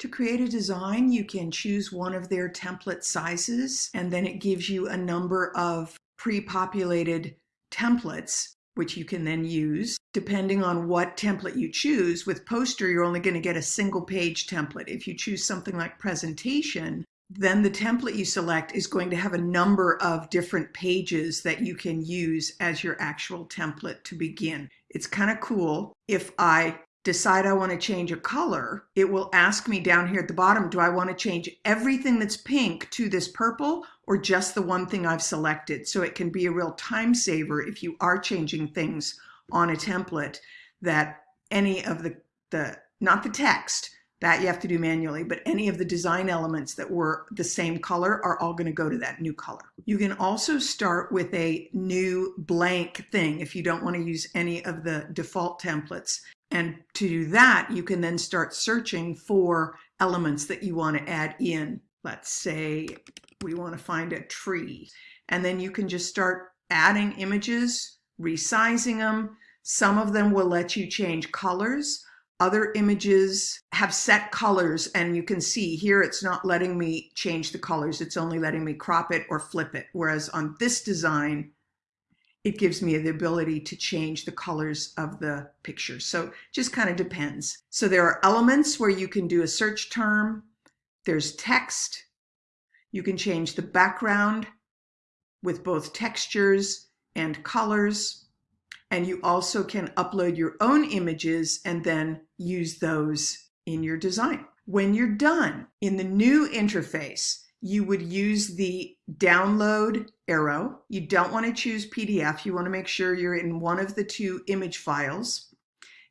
To create a design, you can choose one of their template sizes, and then it gives you a number of pre-populated templates, which you can then use. Depending on what template you choose, with poster, you're only going to get a single page template. If you choose something like presentation, then the template you select is going to have a number of different pages that you can use as your actual template to begin. It's kind of cool. If I decide I want to change a color, it will ask me down here at the bottom, do I want to change everything that's pink to this purple or just the one thing I've selected? So it can be a real time saver if you are changing things on a template that any of the, the not the text, that you have to do manually, but any of the design elements that were the same color are all going to go to that new color. You can also start with a new blank thing if you don't want to use any of the default templates. And to do that, you can then start searching for elements that you want to add in. Let's say we want to find a tree. And then you can just start adding images, resizing them. Some of them will let you change colors. Other images have set colors and you can see here it's not letting me change the colors. It's only letting me crop it or flip it. Whereas on this design, it gives me the ability to change the colors of the picture. So just kind of depends. So there are elements where you can do a search term. There's text. You can change the background with both textures and colors. And you also can upload your own images and then use those in your design. When you're done in the new interface, you would use the download arrow. You don't want to choose PDF. You want to make sure you're in one of the two image files.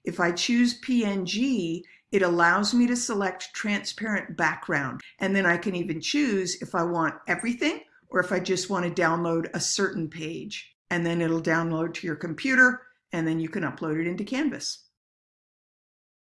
If I choose PNG, it allows me to select transparent background. And then I can even choose if I want everything or if I just want to download a certain page. And then it'll download to your computer and then you can upload it into Canvas.